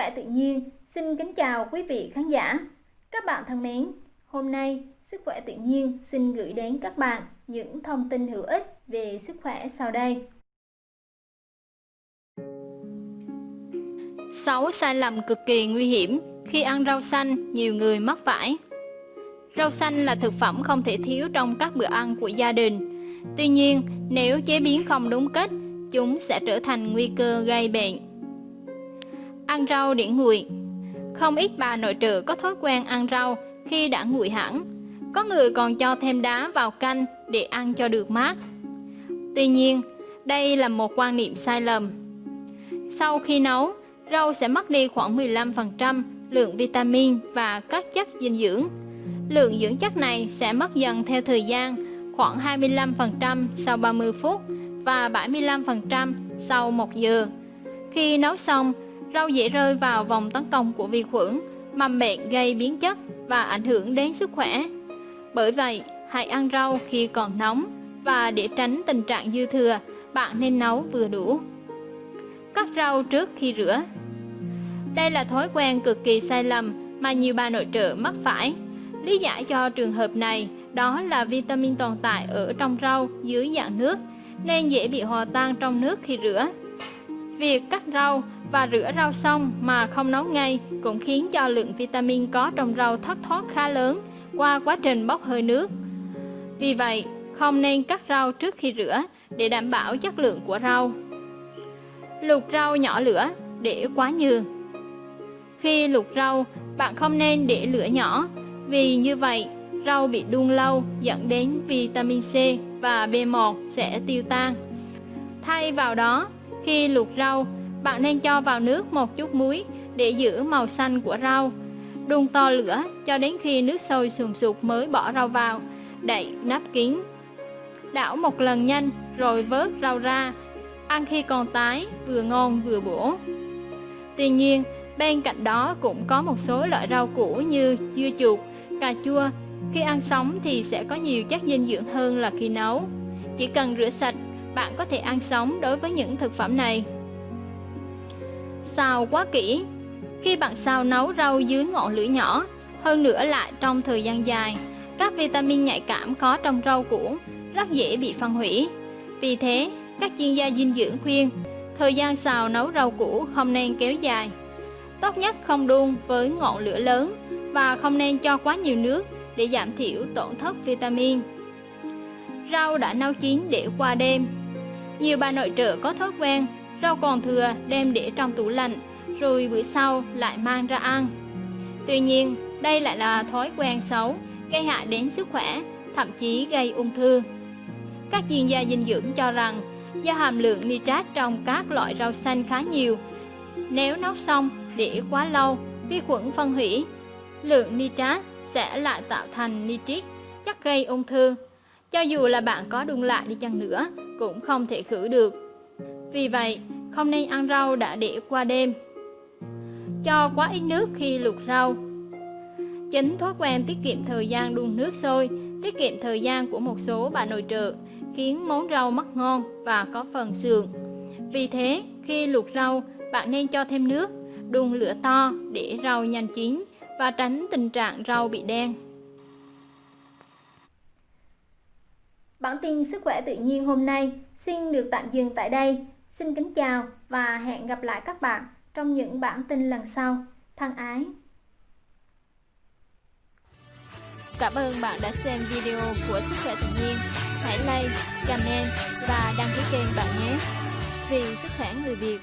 khỏe tự nhiên xin kính chào quý vị khán giả. Các bạn thân mến, hôm nay Sức khỏe tự nhiên xin gửi đến các bạn những thông tin hữu ích về sức khỏe sau đây. 6 sai lầm cực kỳ nguy hiểm khi ăn rau xanh nhiều người mắc phải. Rau xanh là thực phẩm không thể thiếu trong các bữa ăn của gia đình. Tuy nhiên, nếu chế biến không đúng cách, chúng sẽ trở thành nguy cơ gây bệnh. Ăn rau để nguội Không ít bà nội trợ có thói quen ăn rau khi đã nguội hẳn. Có người còn cho thêm đá vào canh để ăn cho được mát. Tuy nhiên, đây là một quan niệm sai lầm. Sau khi nấu, rau sẽ mất đi khoảng 15% lượng vitamin và các chất dinh dưỡng. Lượng dưỡng chất này sẽ mất dần theo thời gian, khoảng 25% sau 30 phút và 75% sau 1 giờ. Khi nấu xong, rau dễ rơi vào vòng tấn công của vi khuẩn, mầm bệnh gây biến chất và ảnh hưởng đến sức khỏe. Bởi vậy, hãy ăn rau khi còn nóng và để tránh tình trạng dư thừa, bạn nên nấu vừa đủ. Cắt rau trước khi rửa Đây là thói quen cực kỳ sai lầm mà nhiều bà nội trợ mắc phải. Lý giải cho trường hợp này đó là vitamin tồn tại ở trong rau dưới dạng nước nên dễ bị hòa tan trong nước khi rửa. Việc cắt rau và rửa rau xong mà không nấu ngay cũng khiến cho lượng vitamin có trong rau thất thoát khá lớn qua quá trình bốc hơi nước. Vì vậy, không nên cắt rau trước khi rửa để đảm bảo chất lượng của rau. Luộc rau nhỏ lửa để quá nhừ Khi luộc rau, bạn không nên để lửa nhỏ vì như vậy rau bị đun lâu dẫn đến vitamin C và B1 sẽ tiêu tan. Thay vào đó, khi luộc rau, bạn nên cho vào nước một chút muối để giữ màu xanh của rau. Đun to lửa cho đến khi nước sôi sùng sục mới bỏ rau vào, đậy nắp kín. Đảo một lần nhanh rồi vớt rau ra, ăn khi còn tái, vừa ngon vừa bổ. Tuy nhiên, bên cạnh đó cũng có một số loại rau củ như dưa chuột, cà chua. Khi ăn sống thì sẽ có nhiều chất dinh dưỡng hơn là khi nấu. Chỉ cần rửa sạch, bạn có thể ăn sống đối với những thực phẩm này. Xào quá kỹ Khi bạn xào nấu rau dưới ngọn lửa nhỏ, hơn nữa lại trong thời gian dài, các vitamin nhạy cảm có trong rau củ rất dễ bị phân hủy. Vì thế, các chuyên gia dinh dưỡng khuyên, thời gian xào nấu rau củ không nên kéo dài. Tốt nhất không đun với ngọn lửa lớn và không nên cho quá nhiều nước để giảm thiểu tổn thất vitamin. Rau đã nấu chín để qua đêm Nhiều bà nội trợ có thói quen rau còn thừa đem để trong tủ lạnh rồi bữa sau lại mang ra ăn. Tuy nhiên, đây lại là thói quen xấu, gây hại đến sức khỏe, thậm chí gây ung thư. Các chuyên gia dinh dưỡng cho rằng do hàm lượng nitrat trong các loại rau xanh khá nhiều, nếu nấu xong để quá lâu, vi khuẩn phân hủy, lượng nitrat sẽ lại tạo thành nitrit, chắc gây ung thư. Cho dù là bạn có đun lại đi chăng nữa, cũng không thể khử được. Vì vậy, không nên ăn rau đã để qua đêm. Cho quá ít nước khi luộc rau. Chính thói quen tiết kiệm thời gian đun nước sôi, tiết kiệm thời gian của một số bà nội trợ, khiến món rau mất ngon và có phần sườn. Vì thế, khi luộc rau, bạn nên cho thêm nước, đun lửa to để rau nhanh chín và tránh tình trạng rau bị đen. Bản tin sức khỏe tự nhiên hôm nay xin được tạm dừng tại đây. Xin kính chào và hẹn gặp lại các bạn trong những bản tin lần sau. Thân ái! Cảm ơn bạn đã xem video của Sức khỏe tự nhiên. Hãy like, comment và đăng ký kênh bạn nhé. Vì sức khỏe người Việt